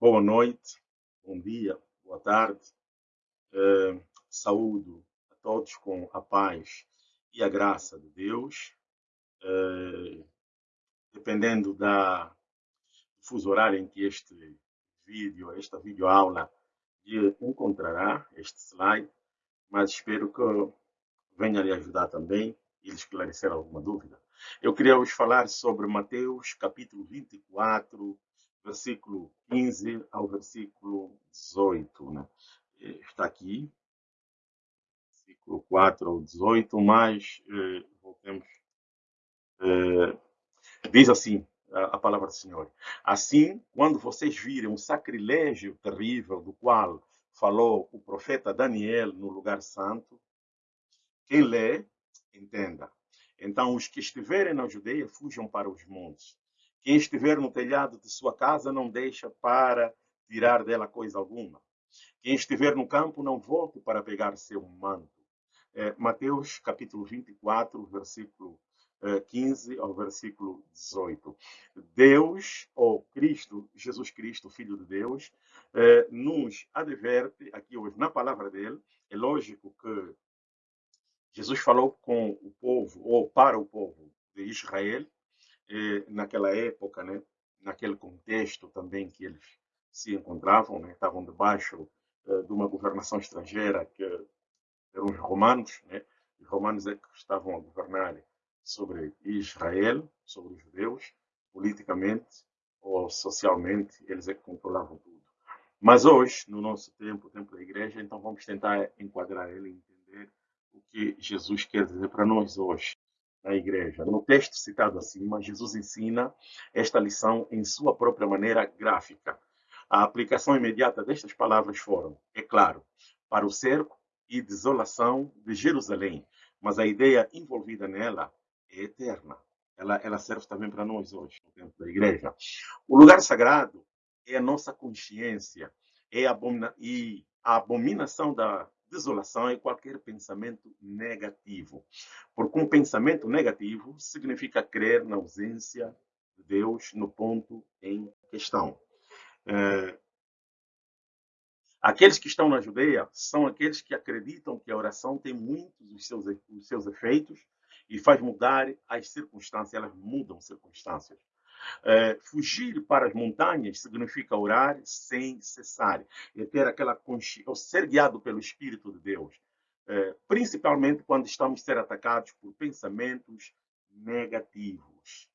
Boa noite, bom dia, boa tarde. Eh, saúdo a todos com a paz e a graça de Deus. Eh, dependendo da do fuso horário em que este vídeo, esta videoaula lhe encontrará, este slide, mas espero que venha lhe ajudar também e lhe esclarecer alguma dúvida. Eu queria vos falar sobre Mateus capítulo 24, versículo 15 ao versículo 18. Né? Está aqui, versículo 4 ao 18, mas eh, voltemos. Eh, diz assim a, a palavra do Senhor. Assim, quando vocês virem um sacrilégio terrível do qual falou o profeta Daniel no lugar santo, quem lê, entenda. Então, os que estiverem na Judeia, fujam para os montes. Quem estiver no telhado de sua casa, não deixa para tirar dela coisa alguma. Quem estiver no campo, não volte para pegar seu manto. É, Mateus capítulo 24, versículo 15 é, ao versículo 18. Deus, ou Cristo, Jesus Cristo, Filho de Deus, é, nos adverte aqui hoje na palavra dele. É lógico que Jesus falou com o povo, ou para o povo de Israel, naquela época, né, naquele contexto também que eles se encontravam, né, estavam debaixo eh, de uma governação estrangeira que eram os romanos, né, os romanos é que estavam a governar sobre Israel, sobre os judeus, politicamente ou socialmente, eles é que controlavam tudo. Mas hoje, no nosso tempo, o tempo da igreja, então vamos tentar enquadrar ele e entender o que Jesus quer dizer para nós hoje na igreja. No texto citado acima, Jesus ensina esta lição em sua própria maneira gráfica. A aplicação imediata destas palavras foram, é claro, para o cerco e desolação de Jerusalém, mas a ideia envolvida nela é eterna. Ela, ela serve também para nós hoje, no tempo da igreja. O lugar sagrado é a nossa consciência, é a abomina e a abominação da desolação é qualquer pensamento negativo. Porque um pensamento negativo significa crer na ausência de Deus no ponto em questão. É, aqueles que estão na Judeia são aqueles que acreditam que a oração tem muitos dos seus, os seus efeitos e faz mudar as circunstâncias, elas mudam circunstâncias. É, fugir para as montanhas significa orar sem cessar e ter aquela consciência, ser guiado pelo Espírito de Deus, é, principalmente quando estamos ser atacados por pensamentos negativos,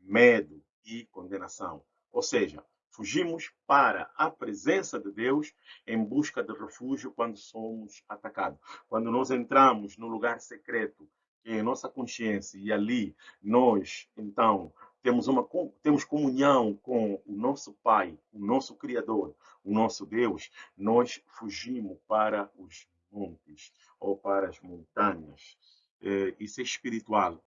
medo e condenação. Ou seja, fugimos para a presença de Deus em busca de refúgio quando somos atacados. Quando nós entramos no lugar secreto, que é nossa consciência, e ali nós, então, temos, uma, temos comunhão com o nosso Pai, o nosso Criador, o nosso Deus, nós fugimos para os montes ou para as montanhas. É, isso é espiritual.